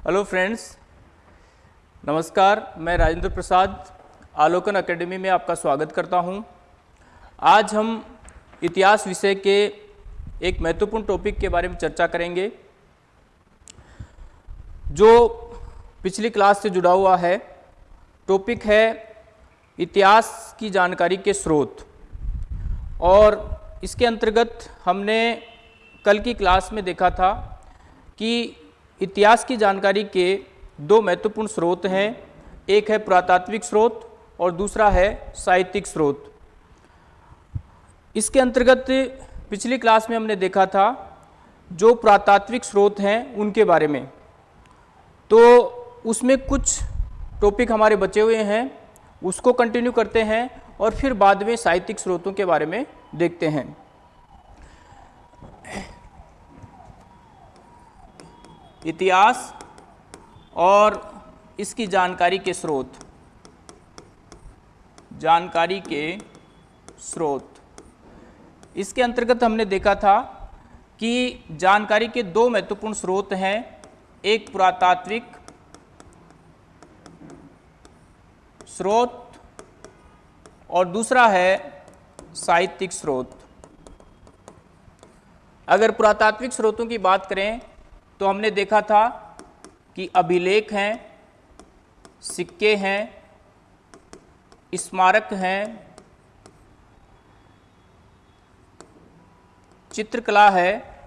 Hello friends नमस्कार, मैं Rajendra Prasad, Alokan academy में आपका स्वागत करता हूँ। आज हम इतिहास विषय के एक महत्वपूर्ण टॉपिक के बारे में चर्चा करेंगे, जो पिछली क्लास से जुड़ा हुआ है। टॉपिक है इतिहास की जानकारी के स्रोत। और इसके अंतर्गत हमने कल की क्लास में देखा था कि इतिहास की जानकारी के दो महत्वपूर्ण स्रोत हैं। एक है पुरातात्विक स्रोत और दूसरा है साहित्यिक स्रोत। इसके अंतर्गत पिछली क्लास में हमने देखा था जो पुरातात्विक स्रोत हैं उनके बारे में। तो उसमें कुछ टॉपिक हमारे बचे हुए हैं, उसको कंटिन्यू करते हैं और फिर बाद में साहित्यिक स्रोतों के बारे में देखते हैं। इतिहास और इसकी जानकारी के स्रोत। जानकारी के स्रोत। इसके अंतर्गत हमने देखा था कि जानकारी के दो महत्वपूर्ण स्रोत हैं, एक पुरातात्विक स्रोत और दूसरा है साहित्यिक स्रोत। अगर पुरातात्विक स्रोतों की बात करें तो हमने देखा था कि अभिलेख हैं, सिक्के हैं, स्मारक हैं, चित्रकला है।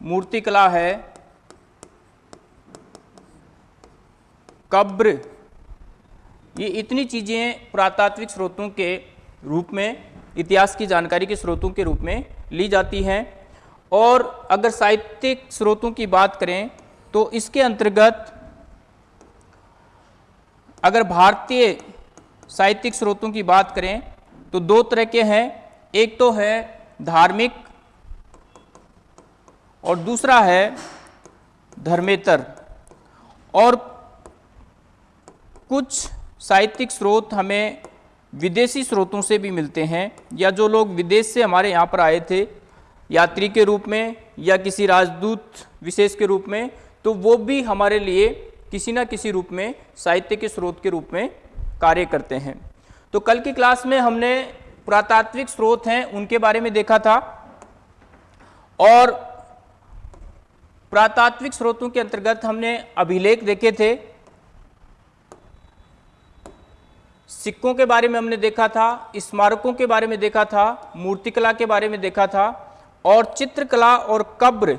मूर्तिकला है। कब्र, ये इतनी चीज़ें पुरातात्विक स्रोतों के रूप में इतिहास की जानकारी के स्रोतों के रूप में ली जाती हैं। और अगर साहित्यिक स्रोतों की बात करें तो इसके अंतर्गत अगर भारतीय साहित्यिक स्रोतों की बात करें तो दो तरह के हैं। एक तो है धार्मिक और दूसरा है धर्मेतर। और कुछ साहित्यिक स्रोत हमें विदेशी स्रोतों से भी मिलते हैं, या जो लोग विदेश से हमारे यहाँ पर आए थे, यात्री के रूप में, या किसी राजदूत विशेष के रूप में तो वो भी हमारे लिए किसी न किसी रूप में, साहित्य के स्रोत के रूप में कार्य करते हैं। तो कल की क्लास में हमने पुरातात्विक स्रोत हैं, उनके बारे में देखा था, और पुरातात्विक स्रोतों के अंतर्गत हमने अभिलेख देखे थे सिक्कों के बारे में हमने देखा था, स्मारकों के बारे में देखा था, मूर्तिकला के बारे में देखा था, और चित्रकला और कब्र,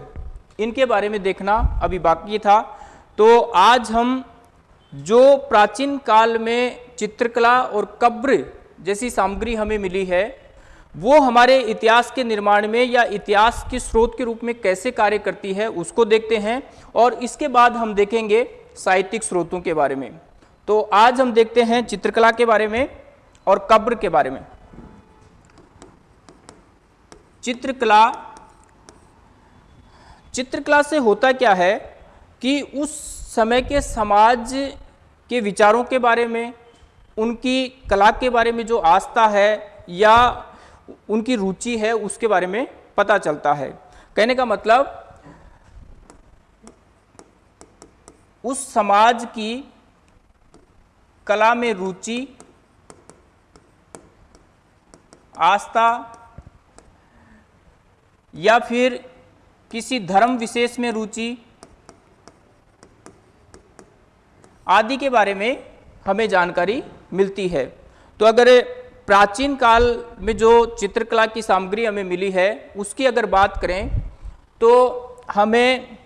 इनके बारे में देखना अभी बाकी था। तो आज हम जो प्राचीन काल में चित्रकला और कब्र जैसी सामग्री हमें मिली है, वो हमारे इतिहास के निर्माण में या इतिहास के स्रोत के रूप में कैसे कार्य करती है, उसको देखते हैं, और इसके बाद हम देखेंगे साहित्यिक स्रोतों के बारे में। तो आज हम देखते हैं चित्रकला के बारे में और कब्र के बारे में। चित्रकला चित्रकला से होता क्या है कि उस समय के समाज के विचारों के बारे में, उनकी कला के बारे में जो आस्था है या उनकी रुचि है, उसके बारे में पता चलता है। कहने का मतलब उस समाज की कला में रुचि, आस्था, या फिर किसी धर्म विशेष में रुचि आदि के बारे में हमें जानकारी मिलती है। तो अगर प्राचीन काल में जो चित्रकला की सामग्री हमें मिली है, उसकी अगर बात करें तो हमें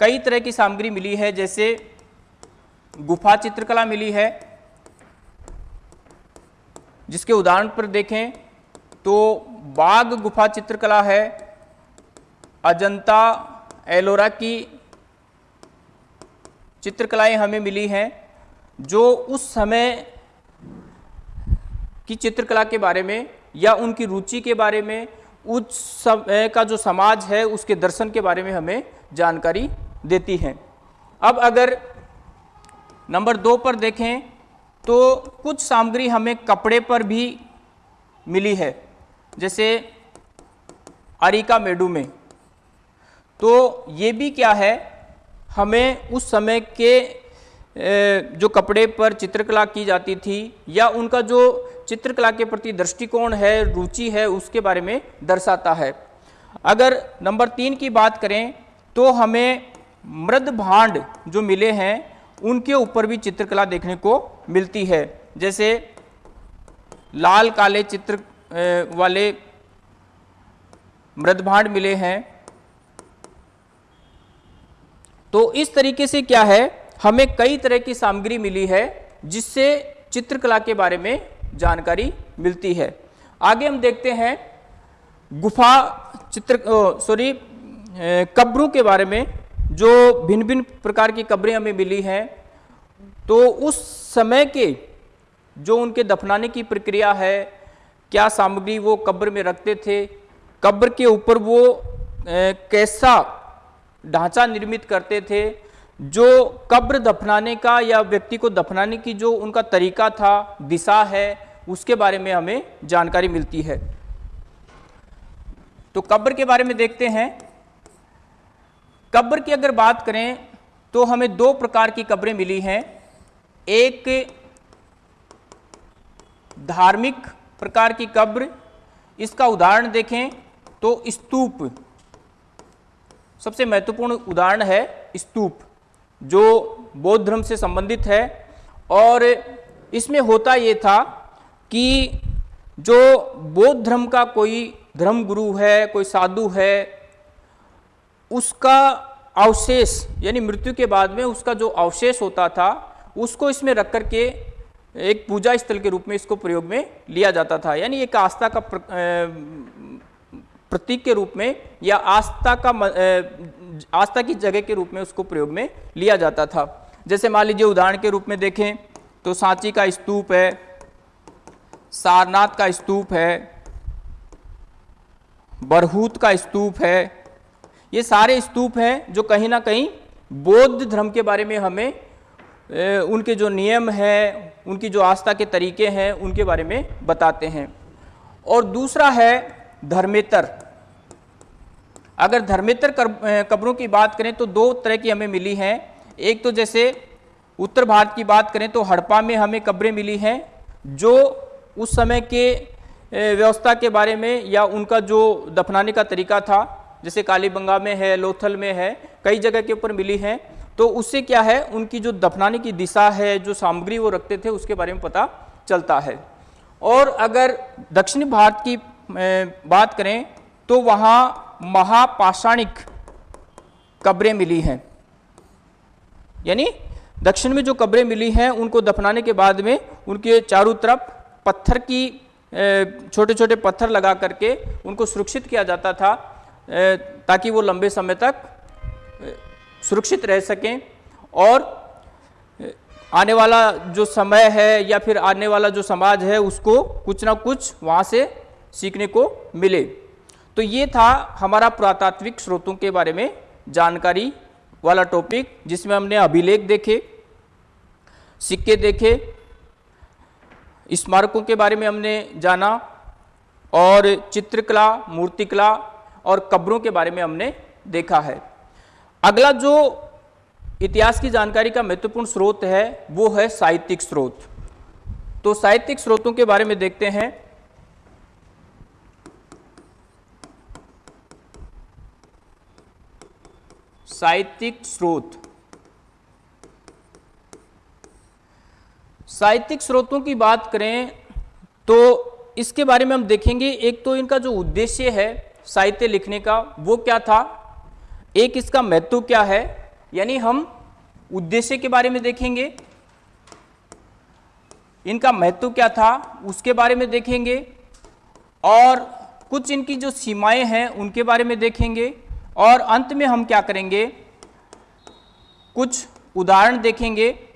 कई तरह की सामग्री मिली है, जैसे गुफा चित्रकला मिली है जिसके उदाहरण पर देखें तो बाघ गुफा चित्रकला है, अजंता एलोरा की चित्रकलाएँ हमें मिली हैं, जो उस समय की चित्रकला के बारे में या उनकी रुचि के बारे में, उस समय का जो समाज है, उसके दर्शन के बारे में हमें जानकारी देती हैं। अब अगर नंबर दो पर देखें तो कुछ सामग्री हमें कपड़े पर भी मिली है, जैसे अरिका मेडू में। तो ये भी क्या है? हमें उस समय के जो कपड़े पर चित्रकला की जाती थी या उनका जो चित्रकला के प्रति दृष्टिकोण है, रुचि है, उसके बारे में दर्शाता है। अगर नंबर तीन की बात करें तो हमें मृद भांड जो मिले हैं उनके ऊपर भी चित्रकला देखने को मिलती है। जैसे लाल काले चित्र वाले मृद भांड मिले हैं। तो इस तरीके से क्या है? हमें कई तरह की सामग्री मिली है, जिससे चित्रकला के बारे में जानकारी मिलती है। आगे हम देखते हैं गुफा चित्र सॉरी कब्रों के बारे में। जो भिन्न भिन्न प्रकार की कब्रें हमें मिली हैं तो उस समय के जो उनके दफनाने की प्रक्रिया है, क्या सामग्री वो कब्र में रखते थे, कब्र के ऊपर वो कैसा ढांचा निर्मित करते थे, जो कब्र दफनाने का या व्यक्ति को दफनाने की जो उनका तरीका था, दिशा है, उसके बारे में हमें जानकारी मिलती है। तो कब्र के बारे में देखते हैं। कब्र की अगर बात करें तो हमें दो प्रकार की कब्रें मिली हैं। एक धार्मिक प्रकार की कब्र, इसका उदाहरण देखें तो स्तूप। सबसे महत्वपूर्ण उदाहरण है स्तूप, जो बौद्ध धर्म से संबंधित है। और इसमें होता ये था कि जो बौद्ध धर्म का कोई धर्म गुरु है, कोई साधु है उसका अवशेष, यानी मृत्यु के बाद में उसका जो अवशेष होता था, उसको इसमें रख करके एक पूजा स्थल के रूप में इसको प्रयोग में लिया जाता था। यानी एक आस्था का प्रतीक के रूप में या आस्था का आस्था की जगह के रूप में उसको प्रयोग में लिया जाता था। जैसे मान लीजिए उदाहरण के रूप में देखें तो सांची का स्तूप है, सारनाथ का स्तूप है, बरहूत का स्तूप है ये सारे स्तूप हैं जो कहीं ना कहीं बौद्ध धर्म के बारे में हमें ए, उनके जो नियम हैं उनकी जो आस्था के तरीके हैं उनके बारे में बताते हैं। और दूसरा है धर्मेतर। अगर धर्मेतर कब्रों की बात करें तो दो तरह की हमें मिली हैं। एक तो जैसे उत्तर भारत की बात करें तो हड़प्पा में हमें कब्रें मिली हैं जो उस समय के व्यवस्था के बारे में या उनका जो दफनाने का तरीका था जैसे कालीबंगा में है, लोथल में है, कई जगह के ऊपर मिली हैं। तो उससे क्या है, उनकी जो दफनाने की दिशा है, जो सामग्री वो रखते थे, उसके बारे में पता चलता है। और अगर दक्षिण भारत की बात करें तो वहाँ महापाषाणिक कब्रें मिली हैं। यानी दक्षिण में जो कब्रें मिली हैं, उनको दफनाने के बाद में उनके चारों तरफ़ पत्थर की छोटे छोटे पत्थर लगा करके उनको सुरक्षित किया जाता था। ताकि वो लंबे समय तक सुरक्षित रह सकें। और आने वाला जो समय है या फिर आने वाला जो समाज है, उसको कुछ ना कुछ वहाँ से सीखने को मिले। तो ये था हमारा पुरातात्विक स्रोतों के बारे में जानकारी वाला टॉपिक, जिसमें हमने अभिलेख देखे, सिक्के देखे, स्मारकों के बारे में हमने जाना, और चित्रकला, मूर्तिकला और कब्रों के बारे में हमने देखा है। अगला जो इतिहास की जानकारी का महत्वपूर्ण स्रोत है, वो है साहित्यिक स्रोत। तो साहित्यिक स्रोतों के बारे में देखते हैं। साहित्यिक स्रोत। साहित्यिक स्रोतों की बात करें तो इसके बारे में हम देखेंगे। एक तो इनका जो उद्देश्य है साहित्य लिखने का वो क्या था? एक इसका महत्व क्या है? यानी हम उद्देश्य के बारे में देखेंगे। इनका महत्व क्या था उसके बारे में देखेंगे और कुछ इनकी जो सीमाएँ हैं उनके बारे में देखेंगे और अंत में हम क्या करेंगे? कुछ उदाहरण देखेंगे।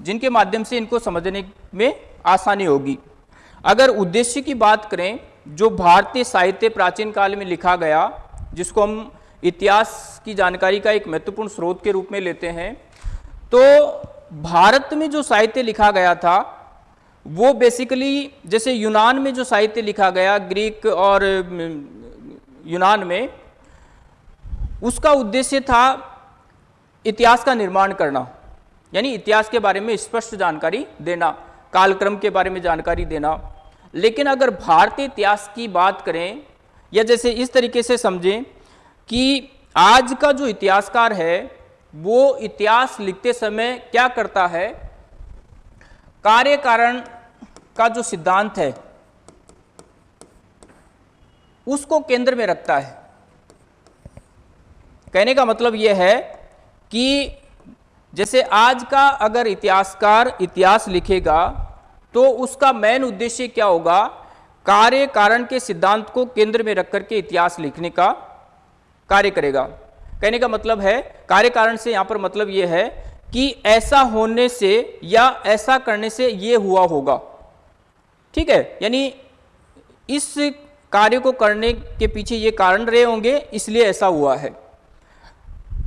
जिनके माध्यम से इनको समझने में आसानी होगी। अगर उद्देश्य की बात करें, जो भारतीय साहित्य प्राचीन काल में लिखा गया, जिसको हम इतिहास की जानकारी का एक महत्वपूर्ण स्रोत के रूप में लेते हैं तो भारत में जो साहित्य लिखा गया था, वो बेसिकली जैसे यूनान में जो साहित्य लिखा गया, ग्रीक और यूनान में, उसका उद्देश्य था इतिहास का निर्माण करना, यानी इतिहास के बारे में स्पष्ट जानकारी देना। कालक्रम के बारे में जानकारी देना। लेकिन अगर भारतीय इतिहास की बात करें, या जैसे इस तरीके से समझें कि आज का जो इतिहासकार है, वो इतिहास लिखते समय क्या करता है? कार्य कारण का जो सिद्धांत है, उसको केंद्र में रखता है। कहने का मतलब यह है कि जैसे आज का अगर इतिहासकार इतिहास लिखेगा तो उसका मेन उद्देश्य क्या होगा? कार्य कारण के सिद्धांत को केंद्र में रख करके इतिहास लिखने का कार्य करेगा। कहने का मतलब है, कार्य कारण से यहाँ पर मतलब यह है कि ऐसा होने से या ऐसा करने से यह हुआ होगा। ठीक है? यानी इस कार्य को करने के पीछे ये कारण रहे होंगे, इसलिए ऐसा हुआ है।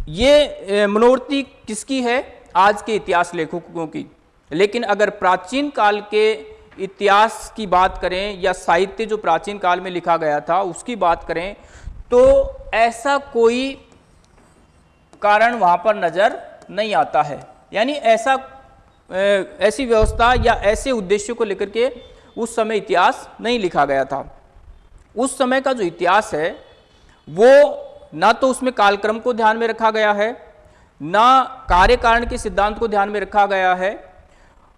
ये मनोवृत्ति किसकी है? आज के इतिहास लेखकों की। लेकिन अगर प्राचीन काल के इतिहास की बात करें या साहित्य जो प्राचीन काल में लिखा गया था, उसकी बात करें तो ऐसा कोई कारण वहाँ पर नज़र नहीं आता है। यानी ऐसा ऐसी व्यवस्था या ऐसे उद्देश्य को लेकर के उस समय इतिहास नहीं लिखा गया था। उस समय का जो इतिहास है, वो ना तो उसमें कालक्रम को ध्यान में रखा गया है, ना कार्य कारण के सिद्धांत को ध्यान में रखा गया है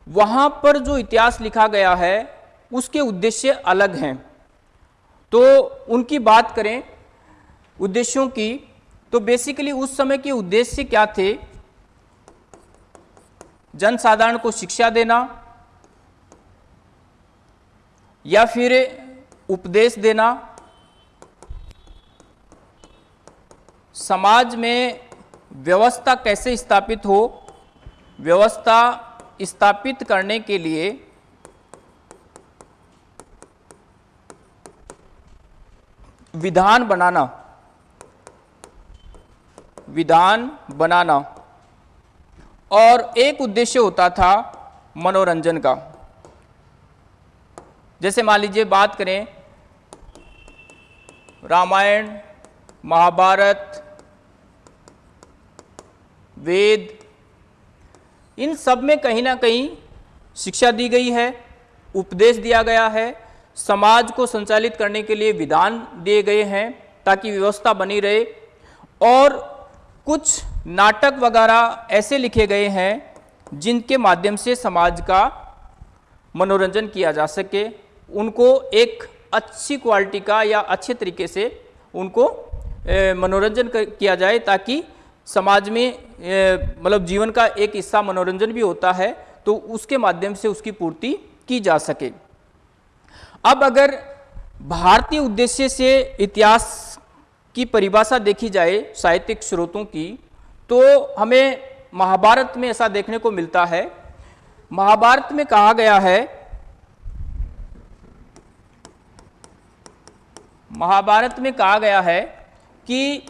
वहाँ पर जो इतिहास लिखा गया है, उसके उद्देश्य अलग हैं। तो उनकी बात करें उद्देश्यों की तो बेसिकली उस समय के उद्देश्य क्या थे? जनसाधारण को शिक्षा देना, या फिर उपदेश देना। समाज में व्यवस्था कैसे स्थापित हो? व्यवस्था स्थापित करने के लिए विधान बनाना। विधान बनाना। और एक उद्देश्य होता था मनोरंजन का। जैसे मान लीजिए बात करें, रामायण, महाभारत, वेद इन सब में कहीं ना कहीं शिक्षा दी गई है, उपदेश दिया गया है, समाज को संचालित करने के लिए विधान दिए गए हैं ताकि व्यवस्था बनी रहे। और कुछ नाटक वगैरह ऐसे लिखे गए हैं जिनके माध्यम से समाज का मनोरंजन किया जा सके। उनको एक अच्छी क्वालिटी का या अच्छे तरीके से उनको मनोरंजन किया जाए ताकि समाज में मतलब जीवन का एक हिस्सा मनोरंजन भी होता है तो उसके माध्यम से उसकी पूर्ति की जा सके। अब अगर भारतीय उद्देश्य से इतिहास की परिभाषा देखी जाए, साहित्यिक स्रोतों की तो हमें महाभारत में ऐसा देखने को मिलता है। महाभारत में कहा गया है, महाभारत में कहा गया है कि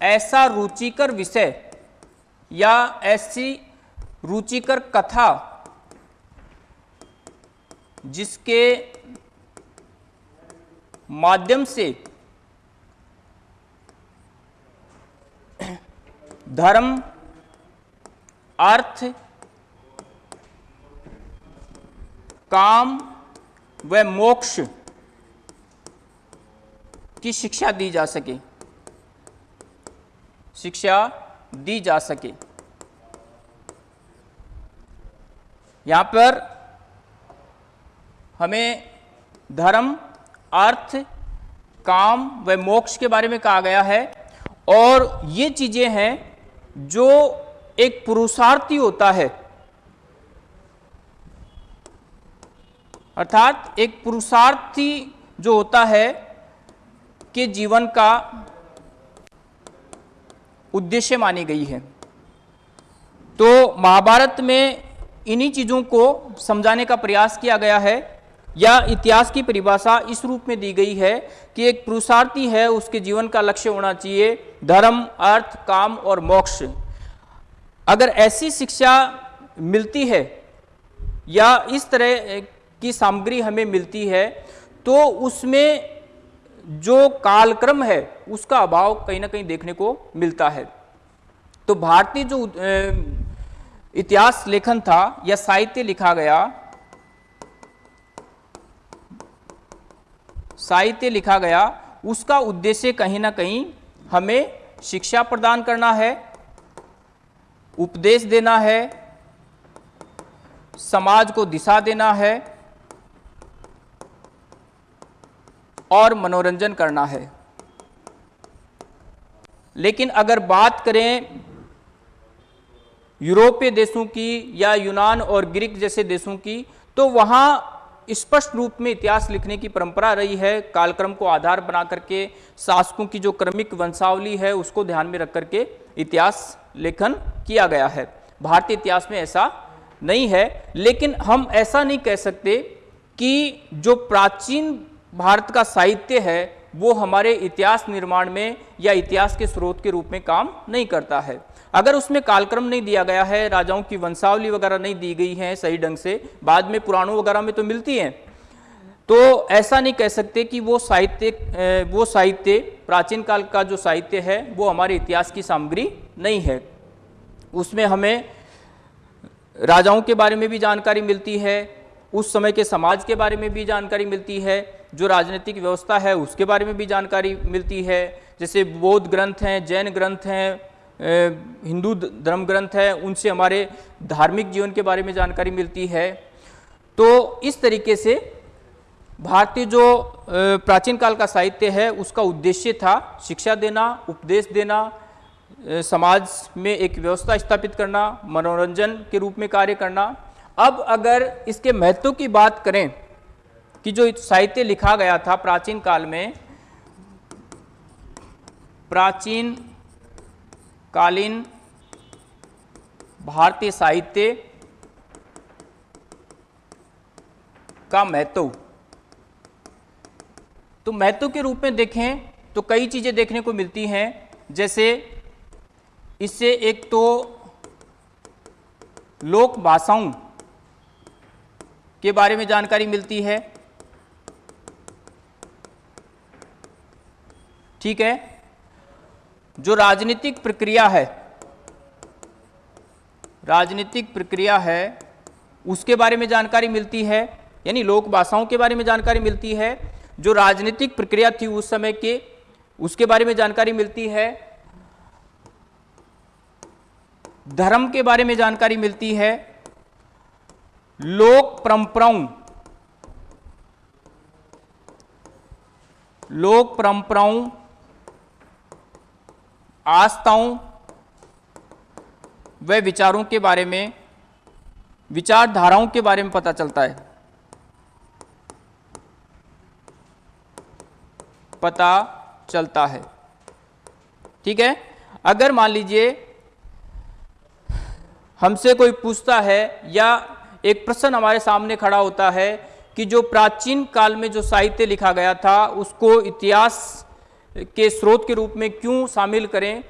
ऐसा रुचिकर विषय या ऐसी रुचिकर कथा जिसके माध्यम से धर्म, अर्थ, काम व मोक्ष की शिक्षा दी जा सके। शिक्षा दी जा सके। यहाँ पर हमें धर्म, अर्थ, काम व मोक्ष के बारे में कहा गया है और ये चीज़ें हैं जो एक पुरुषार्थी होता है। अर्थात एक पुरुषार्थी जो होता है के जीवन का उद्देश्य मानी गई है। तो महाभारत में इन्हीं चीज़ों को समझाने का प्रयास किया गया है, या इतिहास की परिभाषा इस रूप में दी गई है कि एक पुरुषार्थी है, उसके जीवन का लक्ष्य होना चाहिए, धर्म, अर्थ, काम और मोक्ष। अगर ऐसी शिक्षा मिलती है, या इस तरह की सामग्री हमें मिलती है तो उसमें जो कालक्रम है, उसका अभाव कहीं ना कहीं देखने को मिलता है। तो भारतीय जो इतिहास लेखन था या साहित्य लिखा गया, साहित्य लिखा गया, उसका उद्देश्य कहीं ना कहीं हमें शिक्षा प्रदान करना है, उपदेश देना है, समाज को दिशा देना है और मनोरंजन करना है। लेकिन अगर बात करें यूरोपीय देशों की या यूनान और ग्रीक जैसे देशों की तो वहाँ स्पष्ट रूप में इतिहास लिखने की परंपरा रही है। कालक्रम को आधार बना करके, शासकों की जो क्रमिक वंशावली है, उसको ध्यान में रख करके इतिहास लेखन किया गया है। भारतीय इतिहास में ऐसा नहीं है, लेकिन हम ऐसा नहीं कह सकते कि जो प्राचीन भारत का साहित्य है, वो हमारे इतिहास निर्माण में या इतिहास के स्रोत के रूप में काम नहीं करता है। अगर उसमें कालक्रम नहीं दिया गया है, राजाओं की वंशावली वगैरह नहीं दी गई है सही ढंग से, बाद में पुराणों वगैरह में तो मिलती हैं। तो ऐसा नहीं कह सकते कि वो साहित्य वो साहित्य, प्राचीन काल का जो साहित्य है, वो हमारे इतिहास की सामग्री नहीं है। उसमें हमें राजाओं के बारे में भी जानकारी मिलती है, उस समय के समाज के बारे में भी जानकारी मिलती है जो राजनीतिक व्यवस्था है, उसके बारे में भी जानकारी मिलती है। जैसे बौद्ध ग्रंथ हैं, जैन ग्रंथ हैं हिंदू धर्म ग्रंथ हैं, उनसे हमारे धार्मिक जीवन के बारे में जानकारी मिलती है। तो इस तरीके से भारतीय जो प्राचीन काल का साहित्य है, उसका उद्देश्य था शिक्षा देना, उपदेश देना समाज में एक व्यवस्था स्थापित करना, मनोरंजन के रूप में कार्य करना। अब अगर इसके महत्व की बात करें कि जो साहित्य लिखा गया था प्राचीन काल में, प्राचीन कालीन भारतीय साहित्य का महत्व। तो महत्व के रूप में देखें तो कई चीज़ें देखने को मिलती हैं। जैसे, इससे एक तो लोक भाषाओं के बारे में जानकारी मिलती है। ठीक है? जो राजनीतिक प्रक्रिया है, राजनीतिक प्रक्रिया है, उसके बारे में जानकारी मिलती है, यानी लोक भाषाओं के बारे में जानकारी मिलती है। जो राजनीतिक प्रक्रिया थी उस समय के, उसके बारे में जानकारी मिलती है। धर्म के बारे में जानकारी मिलती है। लोक परंपराओं लोक परंपराओं आस्थाओं व विचारों के बारे में, विचारधाराओं के बारे में पता चलता है। पता चलता है। ठीक है? अगर मान लीजिए हमसे कोई पूछता है या एक प्रश्न हमारे सामने खड़ा होता है कि जो प्राचीन काल में जो साहित्य लिखा गया था, उसको इतिहास के स्रोत के रूप में क्यों शामिल करें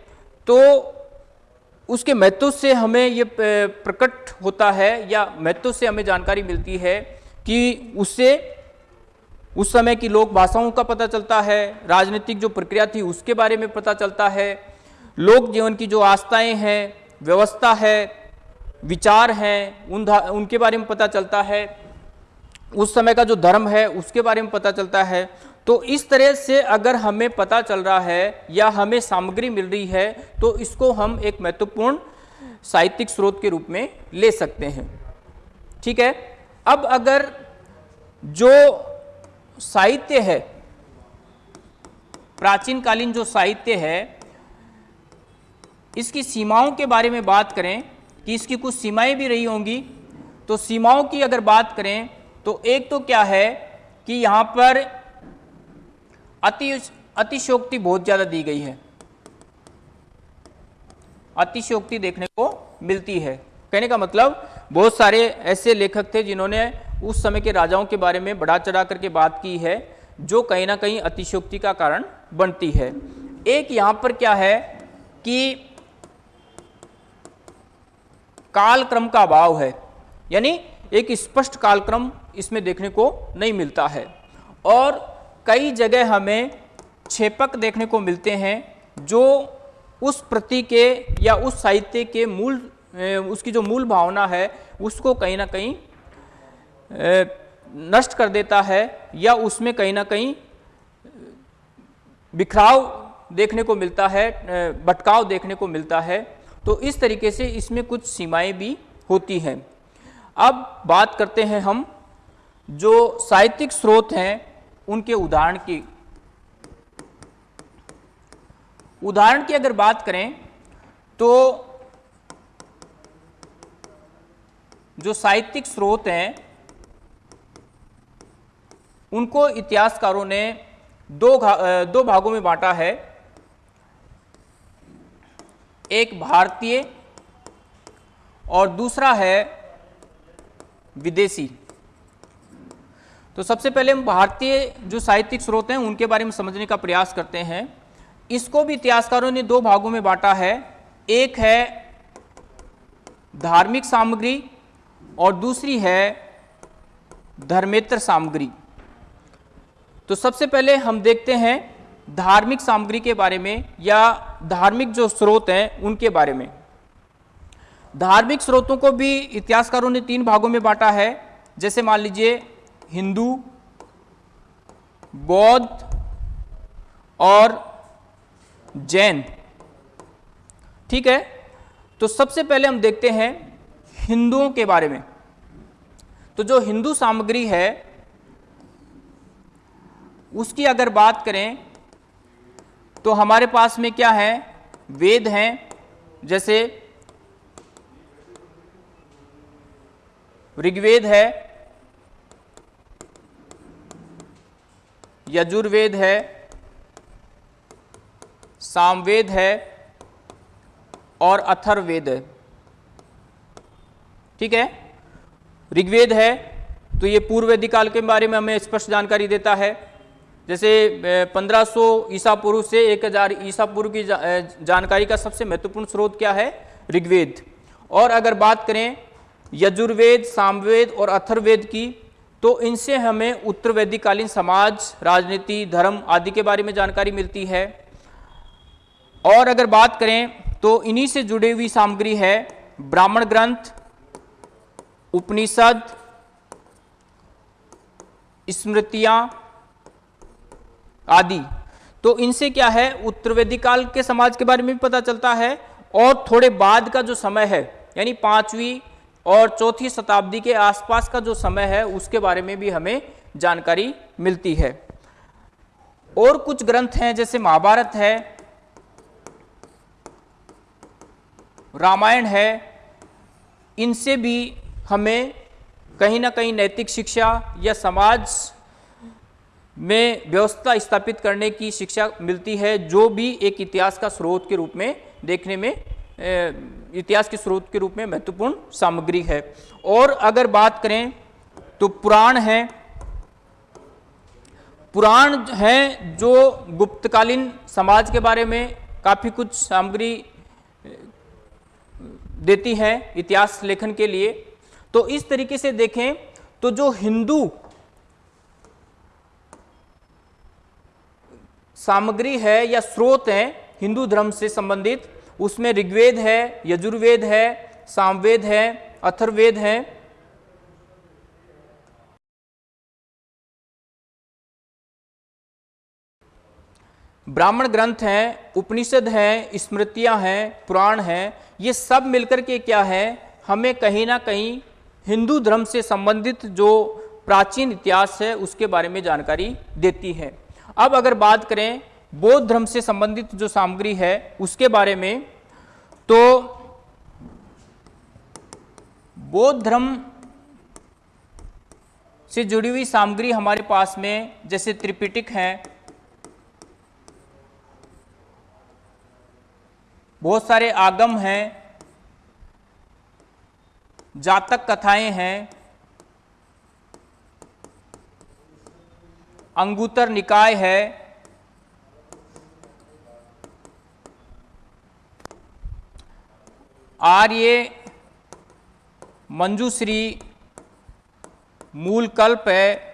तो उसके महत्व से हमें ये प्रकट होता है या महत्व से हमें जानकारी मिलती है कि उससे, उस समय की लोक भाषाओं का पता चलता है, राजनीतिक जो प्रक्रिया थी उसके बारे में पता चलता है, लोक जीवन की जो आस्थाएँ हैं, व्यवस्था है, विचार हैं, उन उनके बारे में पता चलता है, उस समय का जो धर्म है उसके बारे में पता चलता है तो इस तरह से अगर हमें पता चल रहा है या हमें सामग्री मिल रही है तो इसको हम एक महत्वपूर्ण साहित्यिक स्रोत के रूप में ले सकते हैं। ठीक है? अब अगर जो साहित्य है प्राचीन कालीन जो साहित्य है, इसकी सीमाओं के बारे में बात करें कि इसकी कुछ सीमाएँ भी रही होंगी तो सीमाओं की अगर बात करें तो एक तो क्या है कि यहाँ पर अति अतिशोक्ति बहुत ज़्यादा दी गई है। अतिशोक्ति देखने को मिलती है। कहने का मतलब बहुत सारे ऐसे लेखक थे जिन्होंने उस समय के राजाओं के बारे में बढ़ा चढ़ा करके बात की है, जो कहीं ना कहीं अतिशोक्ति का कारण बनती है। एक यहाँ पर क्या है कि काल क्रम का अभाव है। यानी एक स्पष्ट कालक्रम इसमें देखने को नहीं मिलता है। और कई जगह हमें छेपक देखने को मिलते हैं जो उस प्रति के या उस साहित्य के मूल उसकी जो मूल भावना है, उसको कहीं ना कहीं नष्ट कर देता है या उसमें कहीं ना कहीं, बिखराव देखने को मिलता है भटकाव देखने को मिलता है। तो इस तरीके से इसमें कुछ सीमाएँ भी होती हैं। अब बात करते हैं हम जो साहित्यिक स्रोत हैं उनके उदाहरण की उदाहरण की अगर बात करें तो जो साहित्यिक स्रोत हैं, उनको इतिहासकारों ने दो दो भागों में बांटा है। एक भारतीय और दूसरा है विदेशी। तो सबसे पहले हम भारतीय जो साहित्यिक स्रोत हैं, उनके बारे में समझने का प्रयास करते हैं। इसको भी इतिहासकारों ने दो भागों में बांटा है। एक है धार्मिक सामग्री और दूसरी है धर्मेत्र सामग्री। तो सबसे पहले हम देखते हैं धार्मिक सामग्री के बारे में या धार्मिक जो स्रोत हैं, उनके बारे में। धार्मिक स्रोतों को भी इतिहासकारों ने तीन भागों में बांटा है। जैसे मान लीजिए हिंदू, बौद्ध और जैन। ठीक है? तो सबसे पहले हम देखते हैं हिंदुओं के बारे में। तो जो हिंदू सामग्री है, उसकी अगर बात करें तो हमारे पास में क्या है? वेद हैं, जैसे ऋग्वेद है यजुर्वेद है, सामवेद है और अथर्ववेद है। ठीक है? ऋग्वेद है तो ये पूर्व वैदिक काल के बारे में हमें स्पष्ट जानकारी देता है। जैसे 1500 ईसा पूर्व से 1000 ईसा पूर्व की जानकारी का सबसे महत्वपूर्ण स्रोत क्या है? ऋग्वेद। और अगर बात करें यजुर्वेद, सामवेद और अथर्वेद की तो इनसे हमें उत्तर वैदिक कालीन समाज, राजनीति, धर्म आदि के बारे में जानकारी मिलती है। और अगर बात करें तो इन्हीं से जुड़ी हुई सामग्री है ब्राह्मण ग्रंथ, उपनिषद, स्मृतियाँ आदि। तो इनसे क्या है? उत्तर वैदिक काल के समाज के बारे में भी पता चलता है। और थोड़े बाद का जो समय है, यानी पांचवी और चौथी शताब्दी के आसपास का जो समय है, उसके बारे में भी हमें जानकारी मिलती है। और कुछ ग्रंथ हैं, जैसे महाभारत है, रामायण है, इनसे भी हमें कहीं ना कहीं नैतिक शिक्षा या समाज में व्यवस्था स्थापित करने की शिक्षा मिलती है, जो भी एक इतिहास का स्रोत के रूप में देखने में इतिहास के स्रोत के रूप में महत्वपूर्ण सामग्री है। और अगर बात करें तो पुराण है। पुराण है जो गुप्तकालीन समाज के बारे में काफ़ी कुछ सामग्री देती है इतिहास लेखन के लिए। तो इस तरीके से देखें तो जो हिंदू सामग्री है या स्रोत है, हिंदू धर्म से संबंधित उसमें ऋग्वेद है, यजुर्वेद है, सामवेद है अथर्वेद है। ब्राह्मण ग्रंथ हैं, उपनिषद हैं, स्मृतियाँ हैं, पुराण हैं, ये सब मिलकर के क्या है? हमें कहीं ना कहीं हिंदू धर्म से संबंधित जो प्राचीन इतिहास है, उसके बारे में जानकारी देती है। अब अगर बात करें बौद्ध धर्म से संबंधित जो सामग्री है, उसके बारे में तो बौद्ध धर्म से जुड़ी हुई सामग्री हमारे पास में, जैसे त्रिपिटिक है, बहुत सारे आगम हैं, जातक कथाएँ हैं, अंगुतर निकाय है आर्य मंजूश्री मूल कल्प है।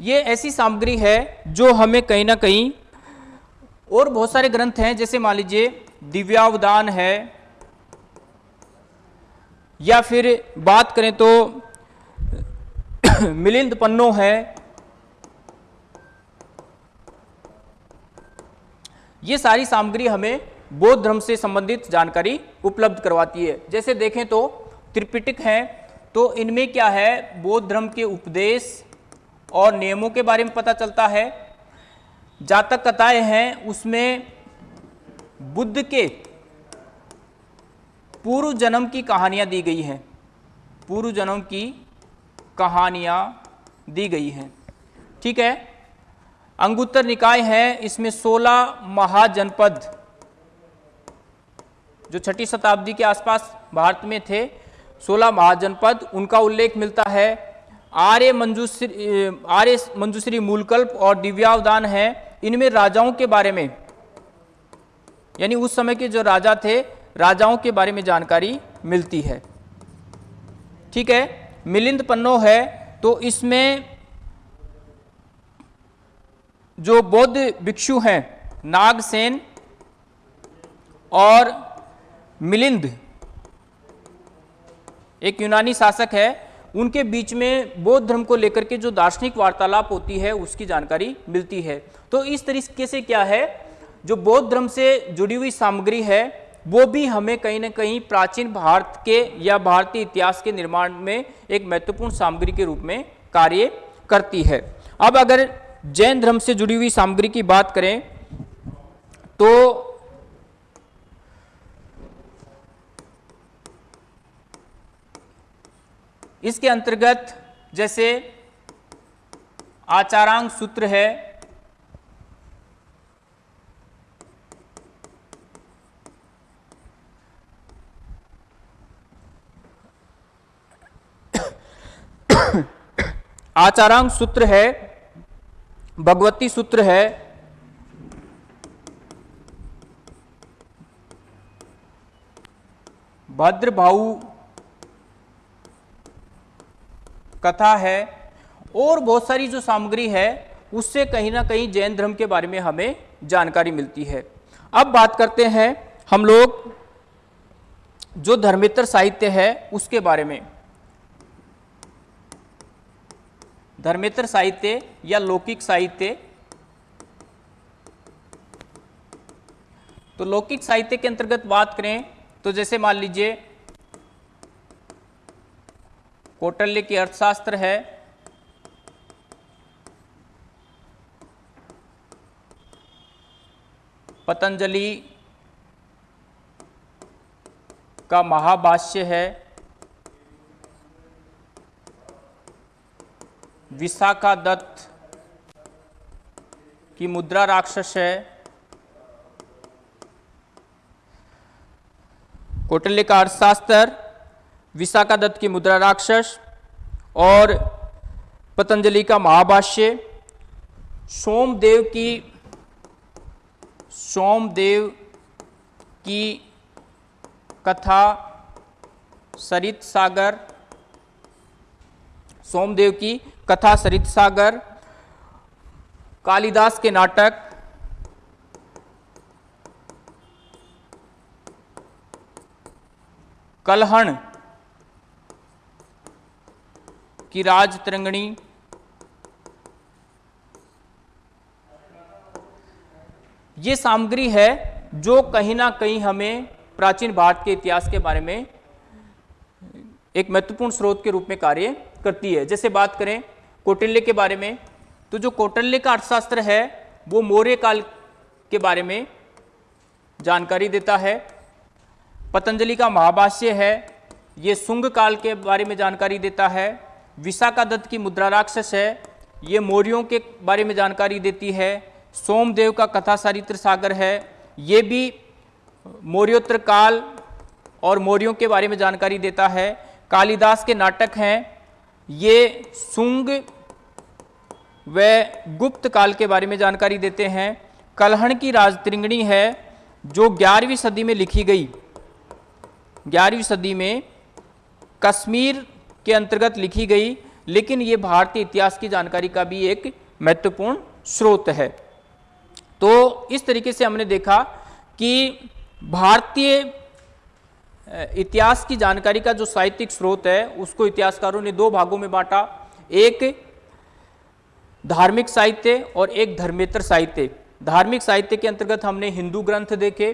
ये ऐसी सामग्री है जो हमें कहीं ना कहीं और बहुत सारे ग्रंथ हैं, जैसे मान लीजिए दिव्यावदान है, या फिर बात करें तो मिलिंद पन्नो है ये सारी सामग्री हमें बौद्ध धर्म से संबंधित जानकारी उपलब्ध करवाती है। जैसे देखें तो त्रिपिटक है। तो इनमें क्या है? बौद्ध धर्म के उपदेश और नियमों के बारे में पता चलता है। जातक कथाएँ हैं, उसमें बुद्ध के पूर्व जन्म की कहानियाँ दी गई हैं। पूर्व जन्म की कहानियाँ दी गई हैं। ठीक है? अंगुत्तर निकाय है, इसमें 16 महाजनपद जो छठी शताब्दी के आसपास भारत में थे 16 महाजनपद, उनका उल्लेख मिलता है। आर्य मंजूश्री आर्य मंजूश्री मूलकल्प और दिव्यावदान है। इनमें राजाओं के बारे में, यानी उस समय के जो राजा थे, राजाओं के बारे में जानकारी मिलती है। ठीक है? मिलिंद पन्नो है तो इसमें जो बौद्ध भिक्षु हैं, नागसेन और मिलिंद। एक यूनानी शासक है, उनके बीच में बौद्ध धर्म को लेकर के जो दार्शनिक वार्तालाप होती है, उसकी जानकारी मिलती है। तो इस तरीके से क्या है, जो बौद्ध धर्म से जुड़ी हुई सामग्री है, वो भी हमें कहीं ना कहीं प्राचीन भारत के या भारतीय इतिहास के निर्माण में एक महत्वपूर्ण सामग्री के रूप में कार्य करती है। अब अगर जैन धर्म से जुड़ी हुई सामग्री की बात करें तो इसके अंतर्गत जैसे आचारांग सूत्र है, आचारांग सूत्र है भगवती सूत्र है। भद्र भद्रभाऊ कथा है और बहुत सारी जो सामग्री है, उससे कहीं ना कहीं जैन धर्म के बारे में हमें जानकारी मिलती है। अब बात करते हैं हम लोग जो धर्मेतर साहित्य है, उसके बारे में। धर्मेतर साहित्य या लौकिक साहित्य? तो लौकिक साहित्य के अंतर्गत बात करें तो जैसे मान लीजिए, कौटल्य की अर्थशास्त्र है। पतंजलि का महाभाष्य है। विशाखा दत्त की मुद्रा राक्षस है। कौटल्य का अर्थशास्त्र विशाखा दत्त की मुद्रा राक्षस और पतंजलि का महाभाष्य। सोमदेव की सोमदेव की कथा, सरित सागर। सोमदेव की कथा सरित सागर, कालिदास के नाटक, कलहण की राज तरंगणी ये सामग्री है जो कहीं ना कहीं हमें प्राचीन भारत के इतिहास के बारे में एक महत्वपूर्ण स्रोत के रूप में कार्य करती है। जैसे बात करें कौटिल्य के बारे में तो जो कौटिल्य का अर्थशास्त्र है, वो मौर्य काल के बारे में जानकारी देता है। पतंजलि का महाभाष्य है, ये सुंग काल के बारे में जानकारी देता है। विशाखा दत्त की मुद्रा राक्षस है, ये मौर्यों के बारे में जानकारी देती है। सोमदेव का कथा सारित्र सागर है, ये भी मौर्योत्तर काल और मौर्यों के बारे में जानकारी देता है। कालिदास के नाटक हैं, ये सुंग व गुप्त काल के बारे में जानकारी देते हैं। कलहण की राजत्रिंगणी है, जो ग्यारहवीं सदी में लिखी गई। ग्यारहवीं सदी में कश्मीर के अंतर्गत लिखी गई, लेकिन ये भारतीय इतिहास की जानकारी का भी एक महत्वपूर्ण स्रोत है। तो इस तरीके से हमने देखा कि भारतीय इतिहास की जानकारी का जो साहित्यिक स्रोत है, उसको इतिहासकारों ने दो भागों में बांटा। एक धार्मिक साहित्य और एक धर्मेतर साहित्य। धार्मिक साहित्य के अंतर्गत हमने हिंदू ग्रंथ देखे,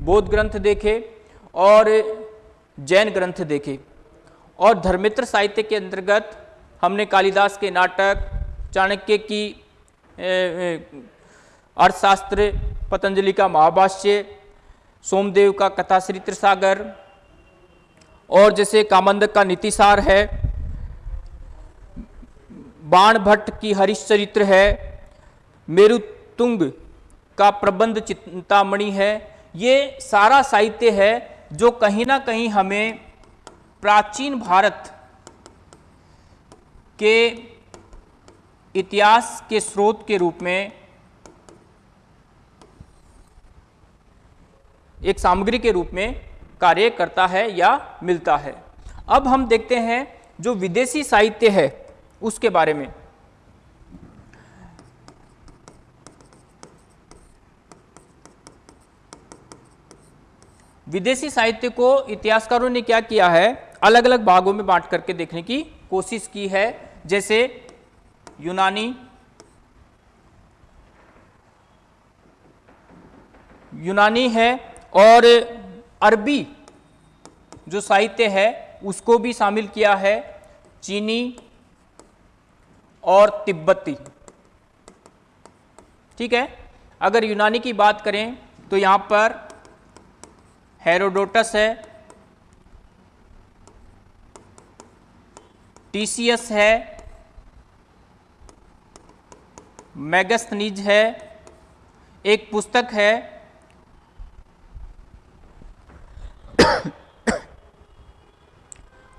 बौद्ध ग्रंथ देखे और जैन ग्रंथ देखे। और धर्मेतर साहित्य के अंतर्गत हमने कालिदास के नाटक, चाणक्य की अर्थशास्त्र, पतंजलि का महाभाष्य, सोमदेव का कथाश्री सागर और जैसे कामंदक का नीतिसार है बाण भट्ट की हरिश्चरित्र है। मेरुतुंग का प्रबंध चिंतामणि है। ये सारा साहित्य है जो कहीं ना कहीं हमें प्राचीन भारत के इतिहास के स्रोत के रूप में एक सामग्री के रूप में कार्य करता है या मिलता है। अब हम देखते हैं जो विदेशी साहित्य है। उसके बारे में। विदेशी साहित्य को इतिहासकारों ने क्या किया है? अलग अलग भागों में बांट करके देखने की कोशिश की है। जैसे यूनानी यूनानी है और अरबी जो साहित्य है, उसको भी शामिल किया है। चीनी और तिब्बती। ठीक है? अगर यूनानी की बात करें तो यहाँ पर हेरोडोटस है, टीसीएस है मैगस्थनीज है, एक पुस्तक है,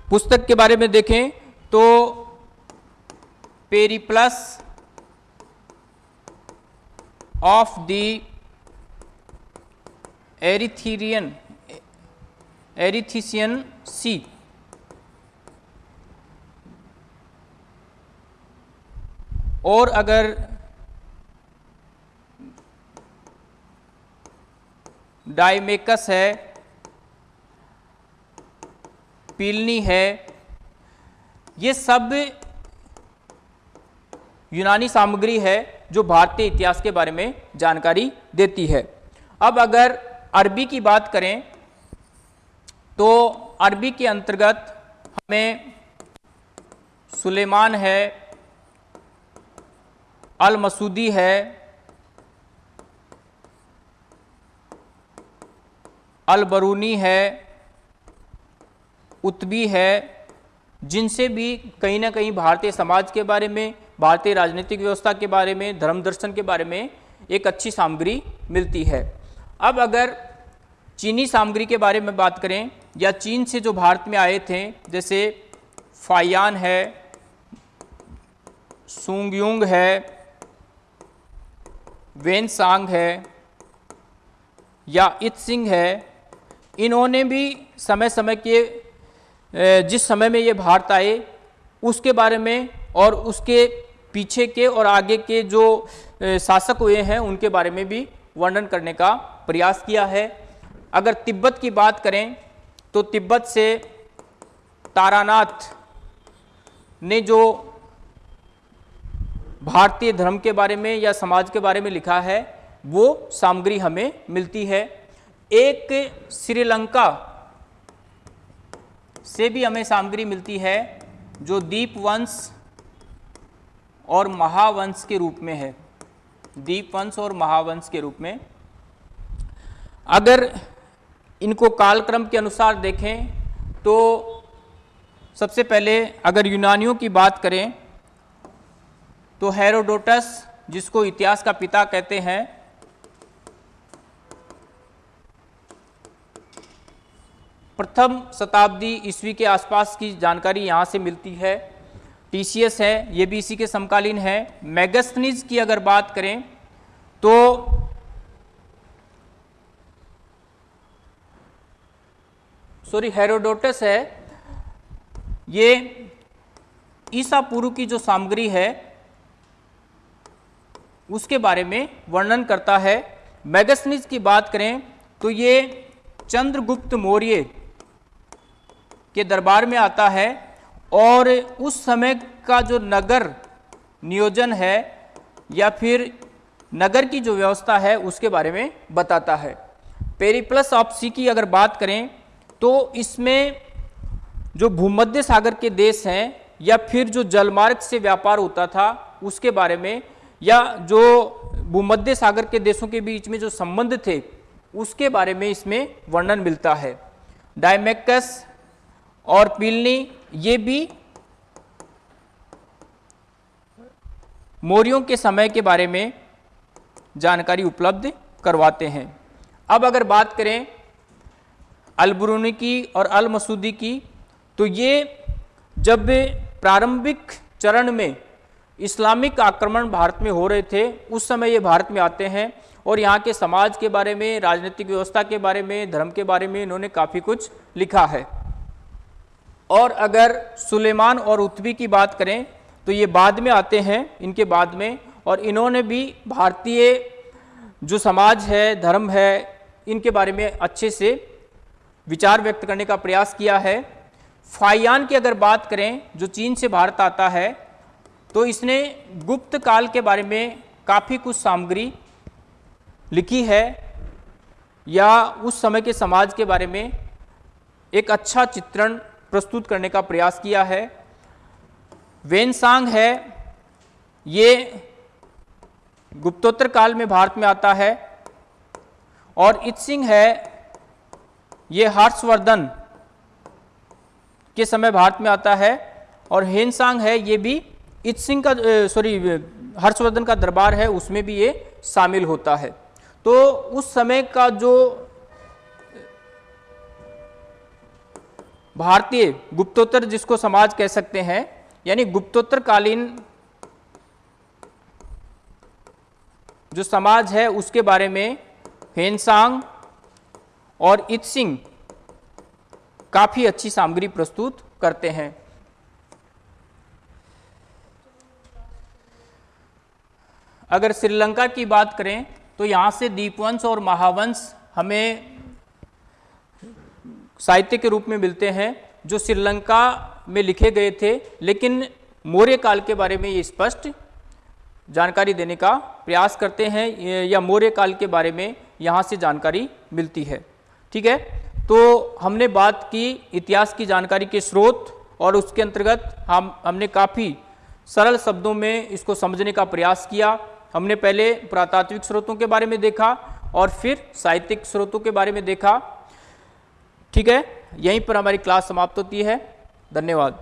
पुस्तक के बारे में देखें तो Periplus of the Erythraean Erythraean sea और अगर डाइमेकस है पीलनी है ये सब यूनानी सामग्री है जो भारतीय इतिहास के बारे में जानकारी देती है। अब अगर अरबी की बात करें तो अरबी के अंतर्गत हमें सुलेमान है अल मसूदी है अल बरूनी है, उत्बी है, जिनसे भी कहीं ना कहीं भारतीय समाज के बारे में भारतीय राजनीतिक व्यवस्था के बारे में, धर्म दर्शन के बारे में एक अच्छी सामग्री मिलती है। अब अगर चीनी सामग्री के बारे में बात करें, या चीन से जो भारत में आए थे, जैसे फायान है, सुंगयुंग है वेन सांग है, या इत सिंह है, इन्होंने भी समय समय के जिस समय में ये भारत आए, उसके बारे में और उसके पीछे के और आगे के जो शासक हुए हैं, उनके बारे में भी वर्णन करने का प्रयास किया है। अगर तिब्बत की बात करें तो तिब्बत से तारानाथ ने जो भारतीय धर्म के बारे में या समाज के बारे में लिखा है, वो सामग्री हमें मिलती है। एक श्रीलंका से भी हमें सामग्री मिलती है, जो दीप वंश और महावंश के रूप में है। दीप वंश और महावंश के रूप में। अगर इनको कालक्रम के अनुसार देखें तो सबसे पहले अगर यूनानियों की बात करें तो हेरोडोटस, जिसको इतिहास का पिता कहते हैं, प्रथम शताब्दी ईस्वी के आसपास की जानकारी यहाँ से मिलती है। टीसीएस है, ये भी इसी के समकालीन है। मैगस्थनीज की अगर बात करें तो सॉरी हेरोडोटस है। ये ईसा पूर्व की जो सामग्री है, उसके बारे में वर्णन करता है। मैगसनीज की बात करें तो ये चंद्रगुप्त मौर्य के दरबार में आता है। और उस समय का जो नगर नियोजन है या फिर नगर की जो व्यवस्था है उसके बारे में बताता है। पेरीप्लस ऑफ़ सी की अगर बात करें तो इसमें जो भूमध्य सागर के देश हैं या फिर जो जलमार्ग से व्यापार होता था उसके बारे में, या जो भूमध्य सागर के देशों के बीच में जो संबंध थे उसके बारे में इसमें वर्णन मिलता है। डायमेकस और पिलनी ये भी मौर्यों के समय के बारे में जानकारी उपलब्ध करवाते हैं। अब अगर बात करें अलबरूनी की और अल मसूदी की तो ये जब प्रारंभिक चरण में इस्लामिक आक्रमण भारत में हो रहे थे, उस समय ये भारत में आते हैं और यहाँ के समाज के बारे में, राजनीतिक व्यवस्था के बारे में, धर्म के बारे में इन्होंने काफ़ी कुछ लिखा है। और अगर सुलेमान और उत्वी की बात करें तो ये बाद में आते हैं, इनके बाद में, और इन्होंने भी भारतीय जो समाज है, धर्म है, इनके बारे में अच्छे से विचार व्यक्त करने का प्रयास किया है। फाइयान की अगर बात करें, जो चीन से भारत आता है तो इसने गुप्त काल के बारे में काफ़ी कुछ सामग्री लिखी है, या उस समय के समाज के बारे में एक अच्छा चित्रण प्रस्तुत करने का प्रयास किया है। वेनसांग है, ये गुप्तोत्तर काल में भारत में आता है। और इत्सिंग है, ये हर्षवर्धन के समय भारत में आता है। और हेनसांग है, ये भी इत्सिंग का सॉरी, हर्षवर्धन का दरबार है, उसमें भी ये शामिल होता है। तो उस समय का जो भारतीय गुप्तोत्तर जिसको समाज कह सकते हैं, यानी गुप्तोत्तर कालीन जो समाज है, उसके बारे में हेनसांग और इत्सिंग काफ़ी अच्छी सामग्री प्रस्तुत करते हैं। अगर श्रीलंका की बात करें तो यहाँ से दीपवंश और महावंश हमें साहित्य के रूप में मिलते हैं, जो श्रीलंका में लिखे गए थे, लेकिन मौर्य काल के बारे में ये स्पष्ट जानकारी देने का प्रयास करते हैं, या मौर्य काल के बारे में यहाँ से जानकारी मिलती है। ठीक है? तो हमने बात की इतिहास की जानकारी के स्रोत, और उसके अंतर्गत हम, हमने काफ़ी सरल शब्दों में इसको समझने का प्रयास किया। हमने पहले पुरातात्विक स्रोतों के बारे में देखा, और फिर साहित्यिक स्रोतों के बारे में देखा। ठीक है? यहीं पर हमारी क्लास समाप्त होती है। धन्यवाद।